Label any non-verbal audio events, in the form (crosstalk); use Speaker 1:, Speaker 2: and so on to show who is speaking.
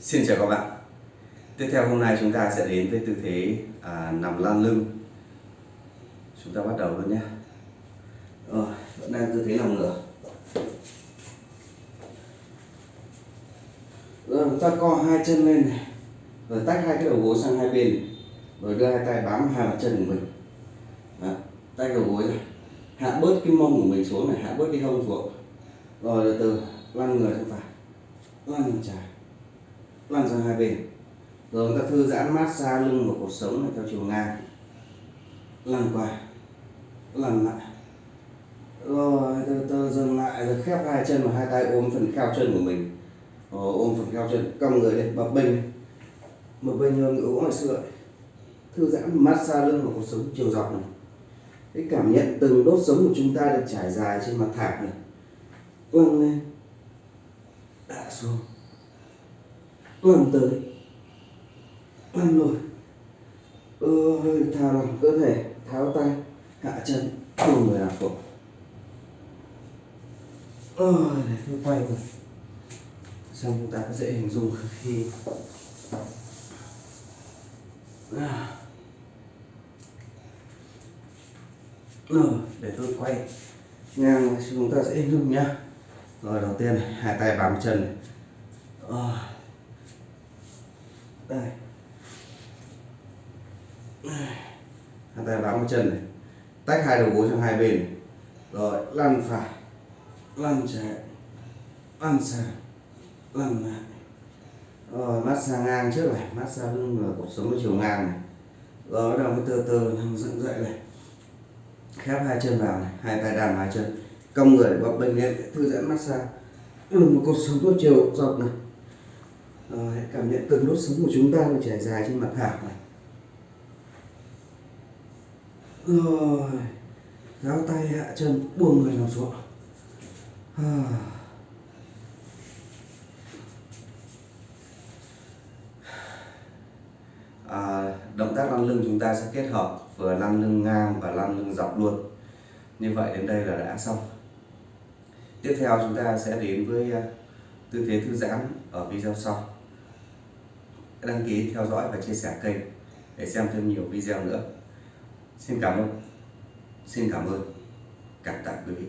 Speaker 1: Xin chào các bạn. Tiếp theo hôm nay chúng ta sẽ đến với tư thế à, nằm lan lưng. Chúng ta bắt đầu luôn nhé. Rồi, vẫn đang tư thế nằm ngửa. Rồi chúng ta co hai chân lên này. Rồi tách hai cái đầu gối sang hai bên. Rồi đưa hai tay bám hai bàn chân của mình. Đó, Tách đầu gối ra. Hạ bớt cái mông của mình xuống này, hạ bớt cái hông xuống. Rồi từ từ lăn người sang phải. Lăn trái lăn sang hai bên. Rồi chúng ta thư giãn mát xa lưng và cột sống này theo chiều ngang. Lăn qua. Lăn lại. Rồi từ từ dừng lại rồi khép hai chân và hai tay ôm phần kheo chân của mình. Rồi, ôm phần kheo chân cong người lên bập bênh bập bênh như ngựa ngoài ngày xưa thư giãn mát xa lưng và cột sống chiều dọc này. Cái cảm nhận từng đốt sống của chúng ta được trải dài trên mặt thảm này. Lăn lên. Đã xuống làm tới làm lùi ơi thả lỏng cơ thể tháo tay, hạ chân cùng người làm phục. Ơi để tôi quay rồi xong chúng ta có dễ hình dung khi à. (sighs) rồi, để tôi quay ngang chúng ta sẽ hình dung nhá. Rồi, đầu tiên hai tay bám chân này. À đây. Hai tay bám chân này. Tách hai đầu gối sang hai bên. Này. rồi, lăn phải. Lăn trái lăn sang. Lăn lại. Rồi massage ngang trước này. Massage lưng và cột sống chiều ngang này. Rồi, bắt đầu mới từ từ nằm dựng dậy này. Khép hai chân vào này. Hai tay đàn hai chân. Cong người, bập bênh lên thư giãn massage lưng và cột sống chiều dọc này. Ờ, rồi, cảm nhận từng đốt sống của chúng ta nó trải dài trên mặt thảm này. Rồi gáo tay hạ chân buông người nằm xuống. À. À, động tác lăn lưng chúng ta sẽ kết hợp vừa lăn lưng ngang và lăn lưng dọc luôn. Như vậy đến đây là đã xong. Tiếp theo chúng ta sẽ đến với ờ, tư thế thư giãn ở video sau đăng ký theo dõi và chia sẻ kênh để xem thêm nhiều video nữa. Xin cảm ơn. Xin cảm ơn. Cảm tạ quý vị.